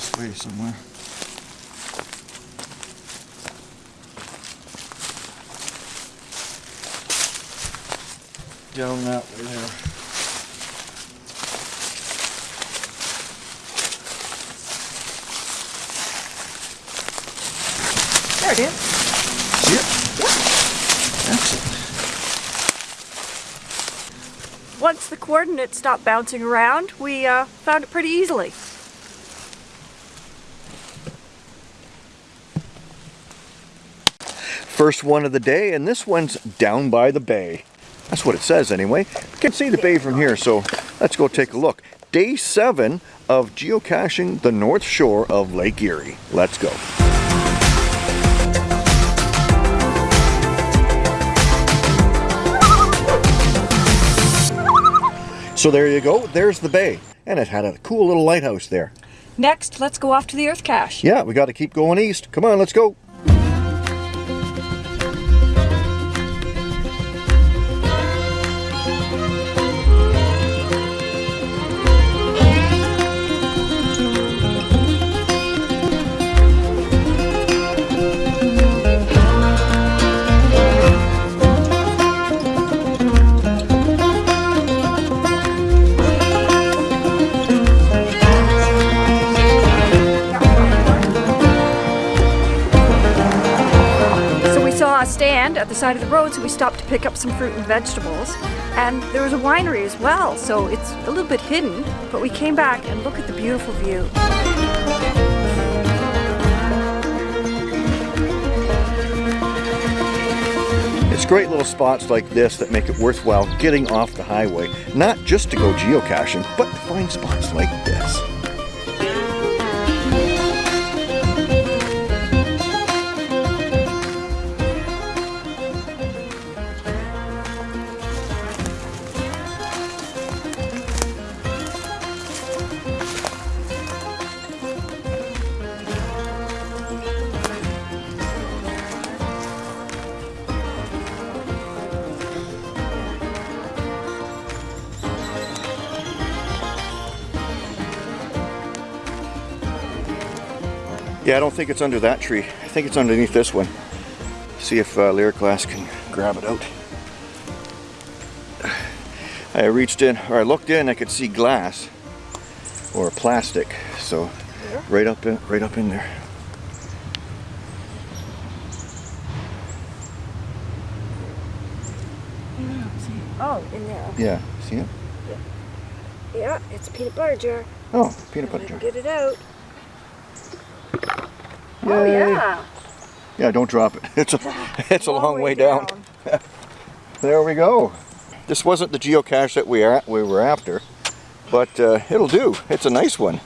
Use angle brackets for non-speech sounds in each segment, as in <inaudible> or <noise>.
this way somewhere. Down that way there. There it is. See it? Excellent. Once the coordinates stopped bouncing around, we uh, found it pretty easily. First one of the day, and this one's down by the bay. That's what it says anyway. You can see the bay from here, so let's go take a look. Day seven of geocaching the north shore of Lake Erie. Let's go. So there you go, there's the bay. And it had a cool little lighthouse there. Next, let's go off to the Earth Cache. Yeah, we got to keep going east. Come on, let's go. At the side of the road, so we stopped to pick up some fruit and vegetables. And there was a winery as well, so it's a little bit hidden, but we came back and look at the beautiful view. It's great little spots like this that make it worthwhile getting off the highway, not just to go geocaching, but to find spots like this. Yeah, I don't think it's under that tree. I think it's underneath this one. See if uh, Lyric Glass can grab it out. I reached in, or I looked in, I could see glass or plastic. So right up in, right up in there. Oh, in there. Yeah, see it? Yeah. Yeah, it's a peanut butter jar. Oh, peanut butter jar. Get it out. Oh yeah. Yeah, don't drop it. <laughs> It's a, it's a long, way, down. <laughs> There we go. This wasn't the geocache that we are we were after, but uh, it'll do. It's a nice one.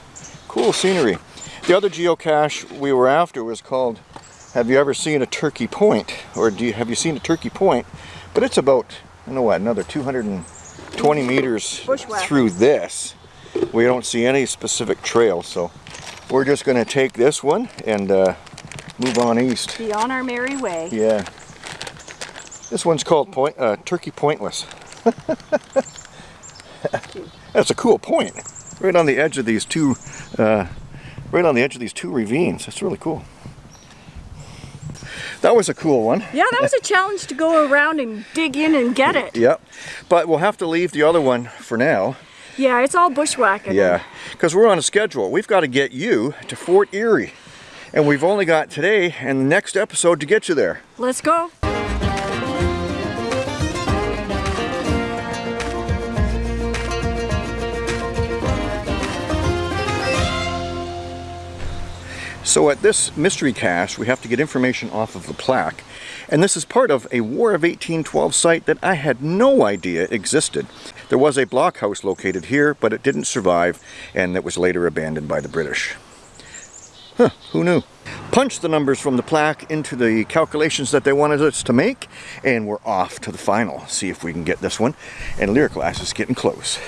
Cool scenery. The other geocache we were after was called Have you ever seen a turkey point? Or do you have you seen a turkey point? But it's about I know what another 220 meters Bushwhack. through this. We don't see any specific trail, so we're just going to take this one and uh, move on east. Be on our merry way. Yeah. This one's called point, uh, Turkey Pointless. <laughs> That's a cool point. Right on the edge of these two, uh, right on the edge of these two ravines. That's really cool. That was a cool one. Yeah, that was a challenge to go around and dig in and get it. Yep. But we'll have to leave the other one for now. Yeah, it's all bushwhacking. Yeah. Because we're on a schedule. We've got to get you to Fort Erie. And we've only got today and the next episode to get you there. Let's go. So at this mystery cache, we have to get information off of the plaque. And this is part of a War of 1812 site that I had no idea existed. There was a blockhouse located here, but it didn't survive, and it was later abandoned by the British. Huh, who knew? Punch the numbers from the plaque into the calculations that they wanted us to make, and we're off to the final. See if we can get this one. And Lyric Glass is getting close.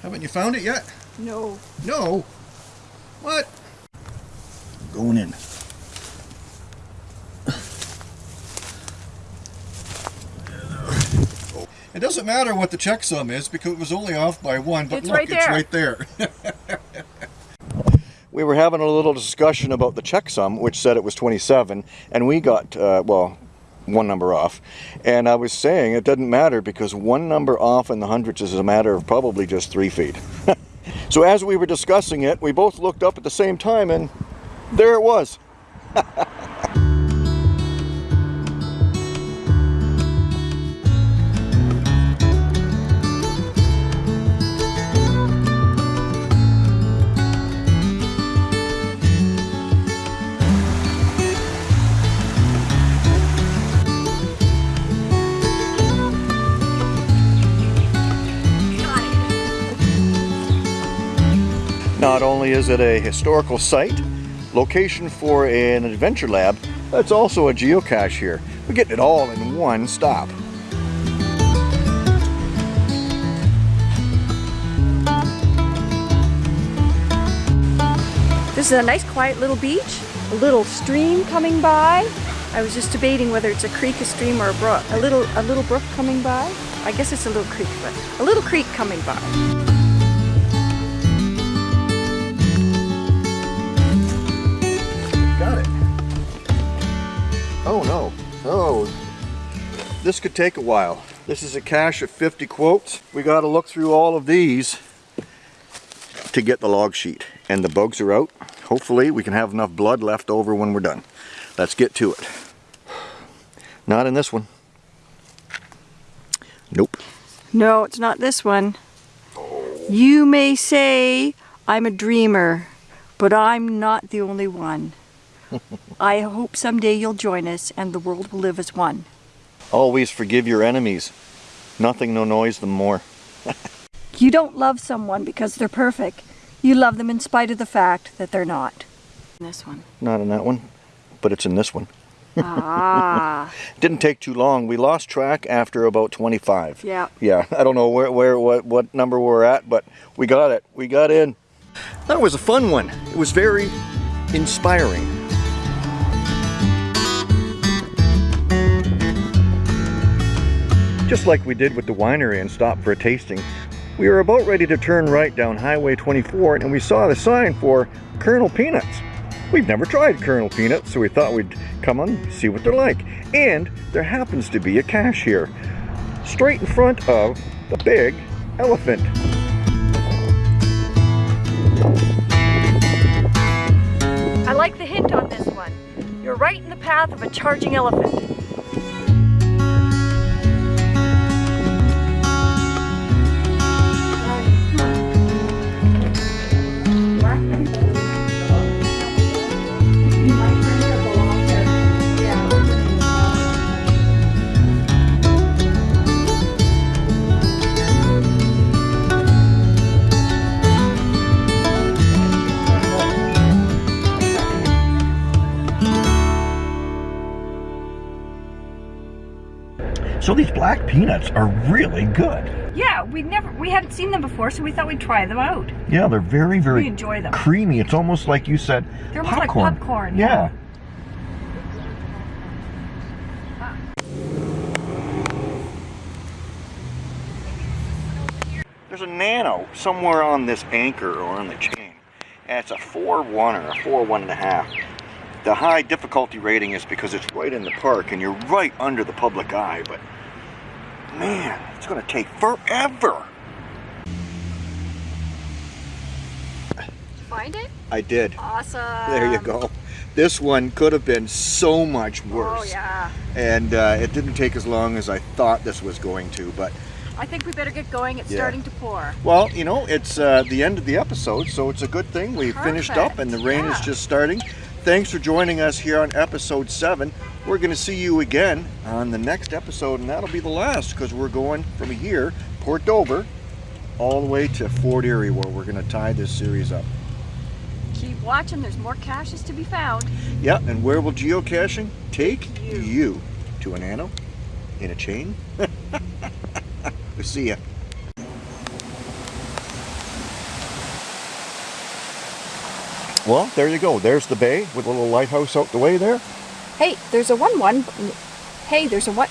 Haven't you found it yet? No. No. What? Going in. It doesn't matter what the checksum is because it was only off by one, but It's look, right it's there. right there. <laughs> we were having a little discussion about the checksum, which said it was 27, and we got, uh, well, one number off. And I was saying it doesn't matter because one number off in the hundreds is a matter of probably just three feet. <laughs> so as we were discussing it, we both looked up at the same time and there it was. <laughs> only is it a historical site, location for an adventure lab, it's also a geocache here. We're getting it all in one stop. This is a nice quiet little beach, a little stream coming by. I was just debating whether it's a creek, a stream, or a brook. A little, a little brook coming by. I guess it's a little creek, but a little creek coming by. Oh no. Oh. This could take a while. This is a cache of 50 quotes. We got to look through all of these to get the log sheet. And the bugs are out. Hopefully we can have enough blood left over when we're done. Let's get to it. Not in this one. Nope. No, it's not this one. You may say I'm a dreamer, but I'm not the only one. <laughs> I hope someday you'll join us and the world will live as one. Always forgive your enemies. Nothing no noise them more. <laughs> you don't love someone because they're perfect. You love them in spite of the fact that they're not. In this one. Not in that one, but it's in this one. ah. <laughs> Didn't take too long. We lost track after about 25. Yeah. Yeah. I don't know where, where what, what number we're at, but we got it. We got in. That was a fun one. It was very inspiring. Just like we did with the winery and stopped for a tasting, we were about ready to turn right down Highway 24 and we saw the sign for Kernal Peanuts. We've never tried Kernal Peanuts, so we thought we'd come on see what they're like. And there happens to be a cache here, straight in front of the big elephant. I like the hint on this one. You're right in the path of a charging elephant. So these black peanuts are really good. Yeah, we never we hadn't seen them before, so we thought we'd try them out. Yeah, they're very, very we enjoy them. creamy. It's almost like you said they're popcorn. like popcorn. Yeah. yeah. There's a nano somewhere on this anchor or on the chain. And it's a 4-1 or a 4-1.5. The high difficulty rating is because it's right in the park and you're right under the public eye, but man, it's gonna take forever. Find it? I did. Awesome. There you go. This one could have been so much worse. Oh yeah. And uh, it didn't take as long as I thought this was going to, but I think we better get going. It's yeah. starting to pour. Well, you know, it's uh, the end of the episode, so it's a good thing. We Perfect. finished up and the rain yeah. is just starting. Thanks for joining us here on episode 7. We're going to see you again on the next episode, and that'll be the last because we're going from here, Port Dover, all the way to Fort Erie where we're going to tie this series up. Keep watching, there's more caches to be found. Yeah, and where will geocaching take you, you to an anno in a chain? <laughs> we'll see ya. Well, there you go. There's the bay with a little lighthouse out the way there. Hey, there's a 1-1. Hey, there's a what?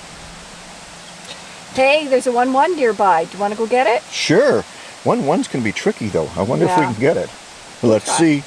Hey, there's a 1-1 nearby. Do you want to go get it? Sure. 1-1's can be tricky, though. I wonder yeah. if we can get it. Oh Let's see.